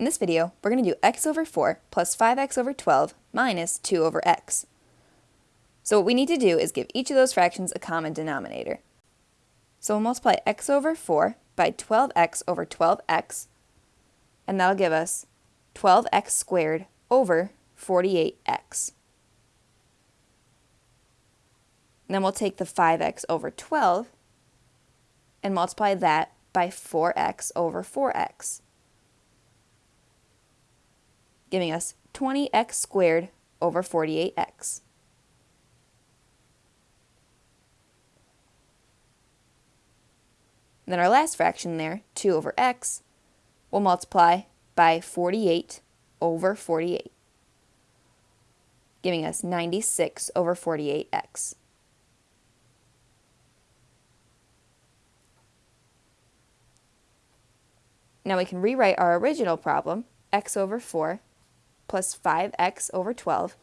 In this video, we're going to do x over 4 plus 5x over 12 minus 2 over x. So what we need to do is give each of those fractions a common denominator. So we'll multiply x over 4 by 12x over 12x, and that'll give us 12x squared over 48x. And then we'll take the 5x over 12 and multiply that by 4x over 4x giving us 20x squared over 48x. And then our last fraction there, 2 over x, will multiply by 48 over 48, giving us 96 over 48x. Now we can rewrite our original problem, x over 4 plus 5x over 12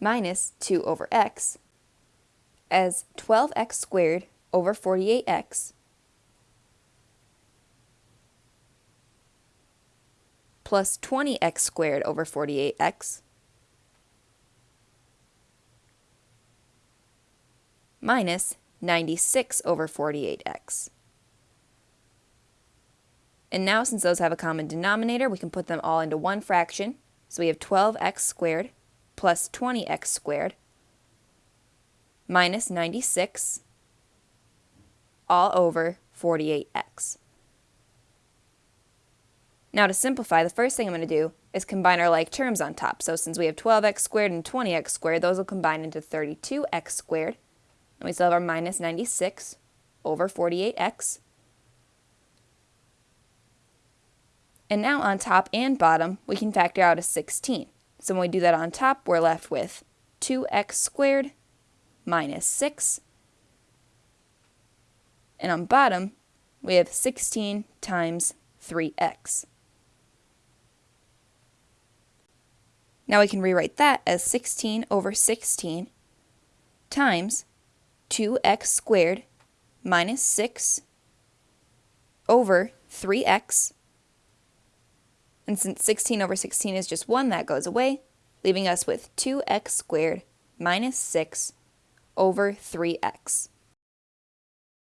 minus 2 over x as 12x squared over 48x plus 20x squared over 48x minus 96 over 48x. And now since those have a common denominator, we can put them all into one fraction. So we have 12x squared plus 20x squared minus 96 all over 48x. Now to simplify, the first thing I'm going to do is combine our like terms on top. So since we have 12x squared and 20x squared, those will combine into 32x squared. And we still have our minus 96 over 48x. And now on top and bottom, we can factor out a 16. So when we do that on top, we're left with 2x squared minus 6. And on bottom, we have 16 times 3x. Now we can rewrite that as 16 over 16 times 2x squared minus 6 over 3x and since 16 over 16 is just 1, that goes away, leaving us with 2x squared minus 6 over 3x.